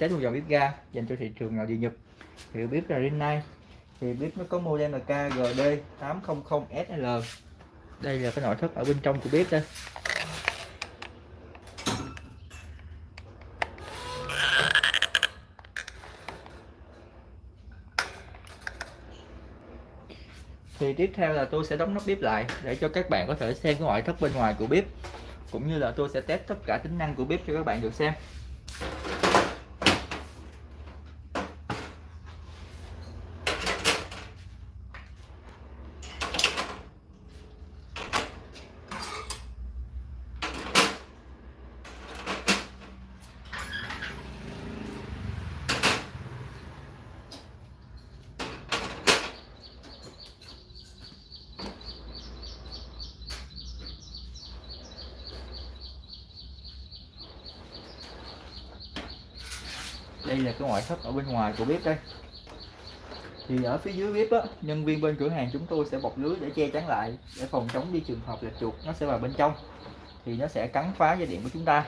test một dòng bếp ga dành cho thị trường nội địa Nhật. Thì bếp là Rinnai. Thì bếp nó có model là KGD 800SL đây là cái nội thất ở bên trong của bếp đây thì tiếp theo là tôi sẽ đóng nắp bếp lại để cho các bạn có thể xem cái ngoại thất bên ngoài của bếp, cũng như là tôi sẽ test tất cả tính năng của bếp cho các bạn được xem. Đây là cái ngoại thất ở bên ngoài của bếp đây. Thì ở phía dưới bếp á, nhân viên bên cửa hàng chúng tôi sẽ bọc lưới để che chắn lại, để phòng chống đi trường hợp là chuột nó sẽ vào bên trong. Thì nó sẽ cắn phá dây điện của chúng ta.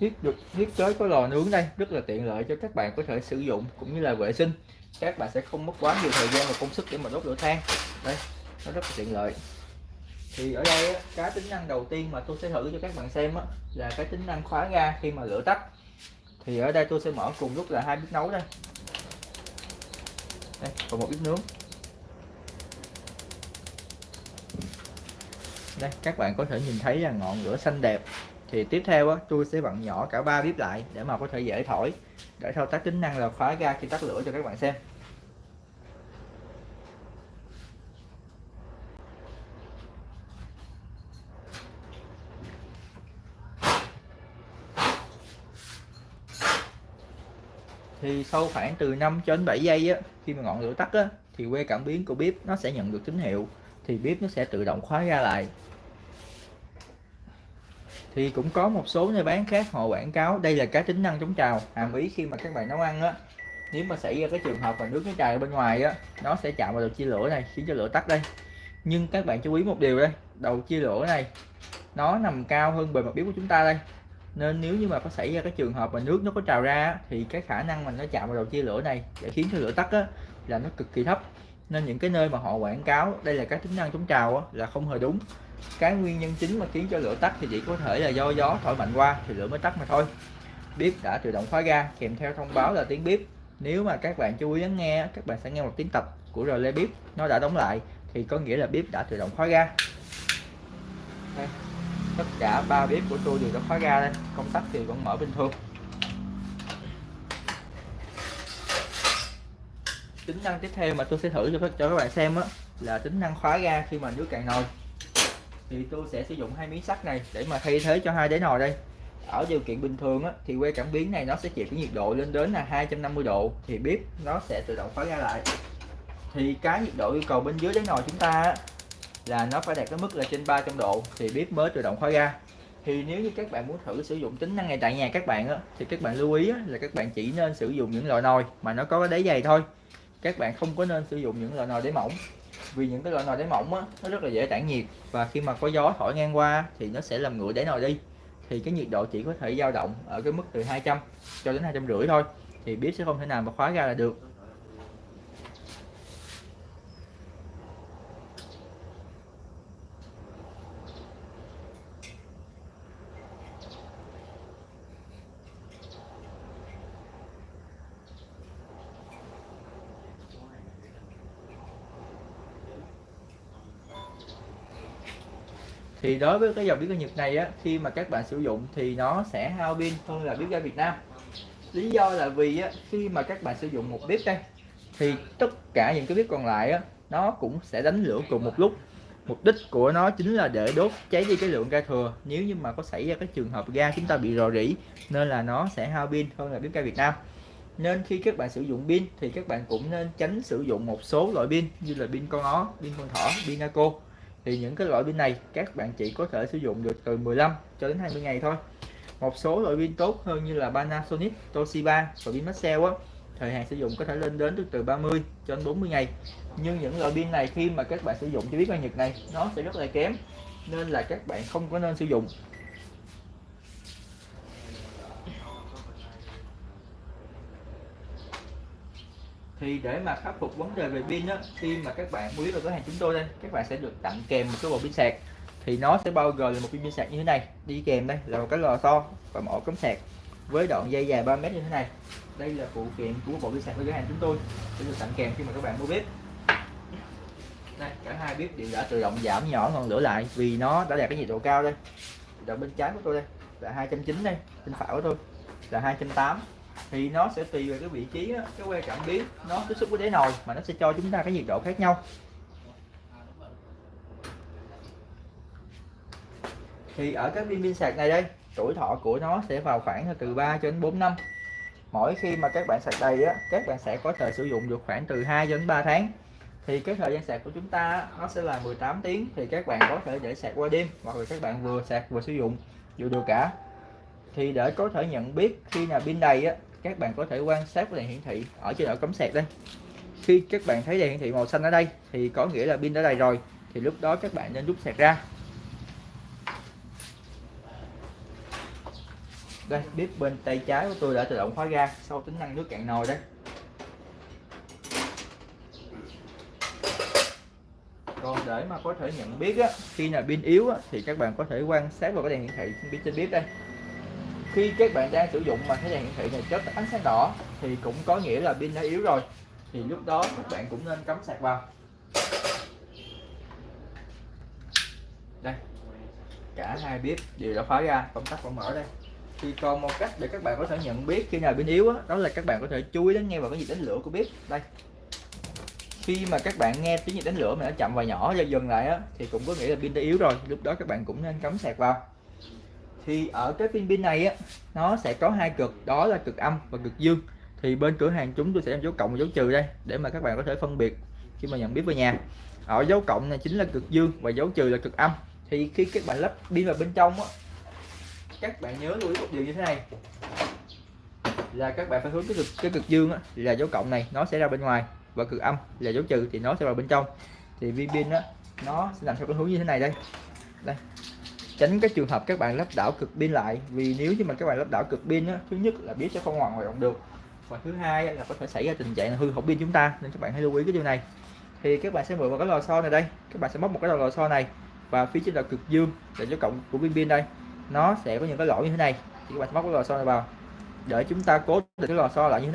Thiết được thiết kế có lò nướng đây rất là tiện lợi cho các bạn có thể sử dụng cũng như là vệ sinh. Các bạn sẽ không mất quá nhiều thời gian và công sức để mà đốt lửa than. Đây nó rất là tiện lợi. Thì ở đây cái tính năng đầu tiên mà tôi sẽ thử cho các bạn xem á, là cái tính năng khóa ga khi mà lửa tắt. Thì ở đây tôi sẽ mở cùng lúc là hai bếp nấu đây. Đây còn một bếp nướng. Đây các bạn có thể nhìn thấy là ngọn lửa xanh đẹp thì tiếp theo á, tôi sẽ vặn nhỏ cả ba bếp lại để mà có thể dễ thổi. Để thao tác tính năng là khóa ga khi tắt lửa cho các bạn xem. Thì sau khoảng từ 5 cho đến 7 giây á khi mà ngọn lửa tắt á thì que cảm biến của bếp nó sẽ nhận được tín hiệu. Thì bếp nó sẽ tự động khóa ga lại thì cũng có một số nơi bán khác họ quảng cáo đây là cái tính năng chống trào hàm ý khi mà các bạn nấu ăn á. Nếu mà xảy ra cái trường hợp mà nước nó trào ở bên ngoài á nó sẽ chạm vào đầu chia lửa này khiến cho lửa tắt đây. Nhưng các bạn chú ý một điều đây đầu chia lửa này nó nằm cao hơn bề mặt bếp của chúng ta đây. Nên nếu như mà có xảy ra cái trường hợp mà nước nó có trào ra thì cái khả năng mà nó chạm vào đầu chia lửa này để khiến cho lửa tắt á, là nó cực kỳ thấp. Nên những cái nơi mà họ quảng cáo đây là các tính năng chống trào á, là không hề đúng cái nguyên nhân chính mà khiến cho lửa tắt thì chỉ có thể là do gió thổi mạnh qua thì lửa mới tắt mà thôi. Bếp đã tự động khóa ga kèm theo thông báo là tiếng bếp. Nếu mà các bạn chú ý lắng nghe các bạn sẽ nghe một tiếng tập của rờ lê bếp nó đã đóng lại thì có nghĩa là bếp đã tự động khóa ga. Đây, tất cả ba bếp của tôi đều đã khóa ga đây công tắc thì vẫn mở bình thường. Tính năng tiếp theo mà tôi sẽ thử cho các, cho các bạn xem á là tính năng khóa ga khi mà nước cạn nồi thì tôi sẽ sử dụng hai miếng sắt này để mà thay thế cho hai đáy nồi đây. Ở điều kiện bình thường á, thì que cảm biến này nó sẽ chịu cái nhiệt độ lên đến là 250 độ thì bếp nó sẽ tự động khóa ra lại. Thì cái nhiệt độ yêu cầu bên dưới đáy nồi chúng ta á, là nó phải đạt cái mức là trên 300 độ thì bếp mới tự động khóa ra. Thì nếu như các bạn muốn thử sử dụng tính năng này tại nhà các bạn á, thì các bạn lưu ý á, là các bạn chỉ nên sử dụng những loại nồi mà nó có cái đáy dày thôi. Các bạn không có nên sử dụng những loại nồi đáy mỏng vì những cái loại nồi đáy mỏng á, nó rất là dễ tản nhiệt. Và khi mà có gió thổi ngang qua thì nó sẽ làm nguội đáy nồi đi. Thì cái nhiệt độ chỉ có thể dao động ở cái mức từ 200 cho đến hai trăm rưỡi thôi. Thì bếp sẽ không thể nào mà khóa ra là được. Thì đối với cái dòng bếp ga Nhật này á khi mà các bạn sử dụng thì nó sẽ hao pin hơn là bếp ga Việt Nam. Lý do là vì á, khi mà các bạn sử dụng một bếp đây thì tất cả những cái bếp còn lại á nó cũng sẽ đánh lửa cùng một lúc. Mục đích của nó chính là để đốt cháy đi cái lượng ga thừa. Nếu như mà có xảy ra cái trường hợp ga chúng ta bị rò rỉ nên là nó sẽ hao pin hơn là bếp ga Việt Nam. Nên khi các bạn sử dụng pin thì các bạn cũng nên tránh sử dụng một số loại pin như là pin con ó, pin con thỏ, pin naco thì những cái loại pin này các bạn chỉ có thể sử dụng được từ 15 cho đến 20 ngày thôi. Một số loại pin tốt hơn như là Panasonic, Toshiba và pin Maxell á, thời hạn sử dụng có thể lên đến từ từ 30 cho đến 40 ngày. Nhưng những loại pin này khi mà các bạn sử dụng cho biết ban nhật này, nó sẽ rất là kém, nên là các bạn không có nên sử dụng. Thì để mà khắc phục vấn đề về pin á, khi mà các bạn mua vào cửa hàng chúng tôi đây, các bạn sẽ được tặng kèm một cái bộ pin sạc. Thì nó sẽ bao gồm là một pin sạc như thế này, đi kèm đây, là một cái lò xo và một ổ cắm sạc với đoạn dây dài 3 mét như thế này. Đây là phụ kiện của bộ pin sạc của cửa hàng chúng tôi, sẽ được tặng kèm khi mà các bạn mua bếp. Đây, cả hai bếp đều đã tự động giảm nhỏ ngọn lửa lại vì nó đã đạt cái nhiệt độ cao đây. Đoạn bên trái của tôi đây, là 290 đây, bên phải của tôi là 280 thì nó sẽ tùy về cái vị trí á, cái que cảm biến. Nó tiếp xúc với đáy nồi mà nó sẽ cho chúng ta cái nhiệt độ khác nhau. Thì ở các pin pin sạc này đây tuổi thọ của nó sẽ vào khoảng từ 3 cho đến 4 năm. Mỗi khi mà các bạn sạc đầy á các bạn sẽ có thời sử dụng được khoảng từ 2 đến 3 tháng. Thì cái thời gian sạc của chúng ta nó sẽ là 18 tiếng. Thì các bạn có thể để sạc qua đêm hoặc là các bạn vừa sạc vừa sử dụng đều được cả. Thì để có thể nhận biết khi nào pin đầy á các bạn có thể quan sát cái đèn hiển thị ở trên ổ cắm sạc đây. Khi các bạn thấy đèn hiển thị màu xanh ở đây thì có nghĩa là pin đã đầy rồi thì lúc đó các bạn nên rút sạc ra. Đây bếp bên tay trái của tôi đã tự động khóa ga sau tính năng nước cạn nồi đấy còn để mà có thể nhận biết á, khi nào pin yếu á, thì các bạn có thể quan sát vào cái đèn hiển thị trên trên bếp đây khi các bạn đang sử dụng mà thấy đèn hiển thị này chớp ánh sáng đỏ thì cũng có nghĩa là pin đã yếu rồi. Thì lúc đó các bạn cũng nên cắm sạc vào. Đây cả hai bếp đều đã khóa ra công tắc vẫn mở đây. Thì còn một cách để các bạn có thể nhận biết khi nào pin yếu đó, đó là các bạn có thể chú ý đến nghe vào cái gì đánh lửa của bếp. Đây. Khi mà các bạn nghe tiếng gì đánh lửa mà nó chậm và nhỏ dần dần lại á thì cũng có nghĩa là pin đã yếu rồi. Lúc đó các bạn cũng nên cắm sạc vào thì ở cái pin pin này á nó sẽ có hai cực đó là cực âm và cực dương. Thì bên cửa hàng chúng tôi sẽ đem dấu cộng và dấu trừ đây để mà các bạn có thể phân biệt khi mà nhận biết về nhà. Ở dấu cộng này chính là cực dương và dấu trừ là cực âm. Thì khi các bạn lắp pin vào bên trong á các bạn nhớ lưu ý một điều như thế này. Là các bạn phải hướng cái cực cái cực dương á, là dấu cộng này nó sẽ ra bên ngoài và cực âm là dấu trừ thì nó sẽ vào bên trong. Thì viên pin á nó sẽ làm theo cái hướng như thế này đây. Đây tránh cái trường hợp các bạn lắp đảo cực pin lại vì nếu như mà các bạn lắp đảo cực pin á, thứ nhất là biết sẽ không hoàn hoạt động được. Và thứ hai là có thể xảy ra tình trạng là hư hỏng pin chúng ta nên các bạn hãy lưu ý cái điều này. Thì các bạn sẽ mượn vào cái lò xo này đây các bạn sẽ móc một cái lò xo này và phía trên là cực dương để cho cộng của pin pin đây nó sẽ có những cái lỗ như thế này. Thì các bạn sẽ móc cái lò xo này vào để chúng ta cố định cái lò xo lại như thế